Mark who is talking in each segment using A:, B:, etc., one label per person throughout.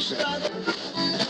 A: percent.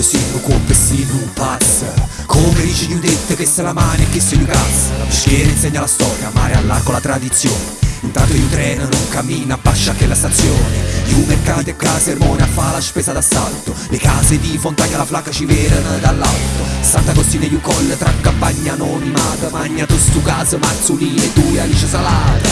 A: proprio complessivo pazza Come dice gli udette che se la mano e che se gli cazza. La peschiera insegna la storia, mare all'arco la tradizione. Intanto il treno non cammina, bascia che la stazione. Io mercati e case, Ermone a fa la spesa d'assalto. Le case di Fontagna la flacca ci vedono dall'alto. Sant'Agostino e io colle tra campagna anonimata. Magna tu stu caso, Marzulini e tu Alice Salata.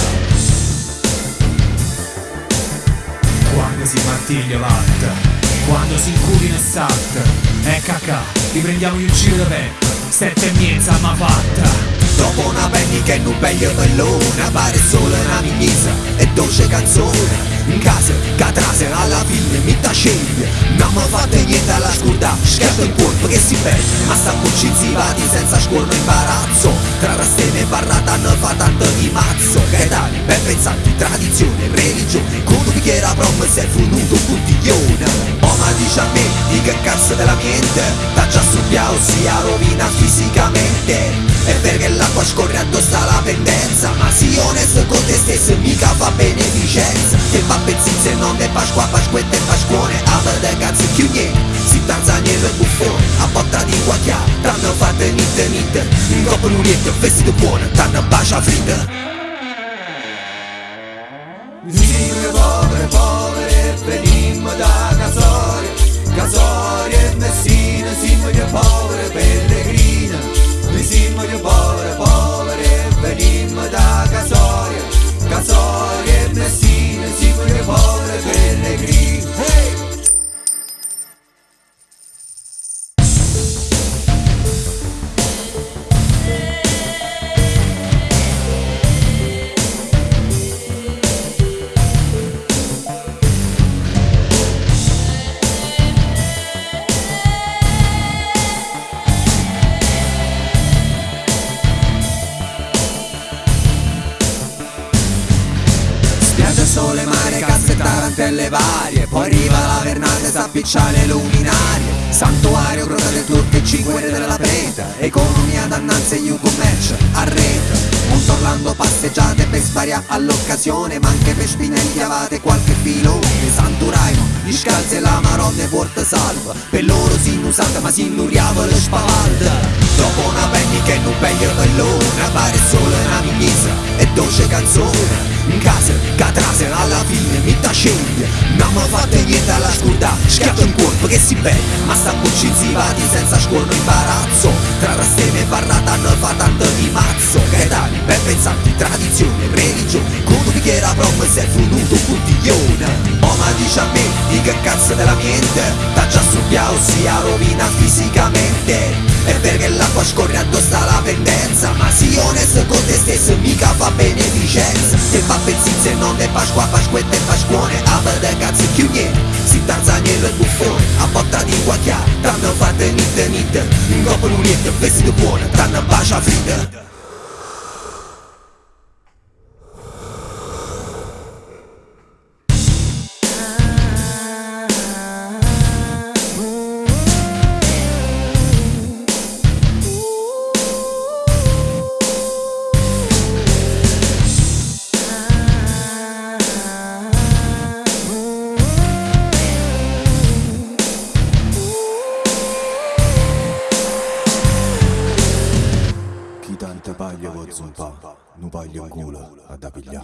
B: Quando si martiglia latta quando si incurina e salta. E cacà, riprendiamo il giro da peppa Sette e mezza ma fatta.
A: Dopo una penny che non peglio bellona Pare solo una mignisa e dolce canzone. In casa, catrase, alla fine mi sceglie. Non mi fate niente alla scurda Scherzo il corpo che si perde. Ma sta buccinzivati senza scorno imbarazzo Tra rastene e barrata non fa tanto di mazzo. Gaetani, ben pensati, tradizione, religione. Con un bicchiere a prom si è funuto un puntiglione. Ma dice a me di che cazzo della mente? T'ha già stupiato sia rovina fisicamente. E perché l'acqua scorre addosso alla pendenza. Ma sii onesto con te stesso mica fa beneficenza. Che fa pezzizze non de pasqua, pasquette e pasquone A de cazzo niente Si tanzaniello e buffone
C: Danita Nga për ulljet të vesit të buonë Ta në basha vida
A: sole, mare, casse, tarantelle varie. Poi arriva la vernata, s'appiccia le luminarie. Santuario, grotta del turco e cinque della preta. Economia dannanze, new commercio, a rete Monte Orlando passeggiate per svariare all'occasione. Ma anche per spinelli avate qualche filone. Santuraimo, gli scalzi e la marotta porta salva Per loro si inusata ma si innuriava le spavalda Dopo una penny che non peglio bellona Pare solo una mignisa e dolce canzone in casa, catrase, alla fine mi sceglie Non mi fate niente alla scurda, schiatto in corpo che si beve Ma sta buccinzivati senza scorno imbarazzo. Tra rastene e barrata non fa tanto di mazzo. Gaetani, ben pensanti, tradizione, religione. Con un bicchiere a prom si è funuto un puntiglione. Oh ma dice a me, di che cazzo della mente? T'ha già stupiato sia rovina fisicamente. E perché l'acqua scorre addosso alla pendenza? Ma si onesto con te stesso mica fa beneficenza fa pezzizze non de Pasqua, Pasquette e Pasquone A de cazzo più niente Si tanzaniello e buffone. A botta di guacchia T'hanno fatte nitte nitte In coppa l'unietto vestito buono T'hanno bacia fritta tanta Zumba, Nuba Yongula, Adabilla.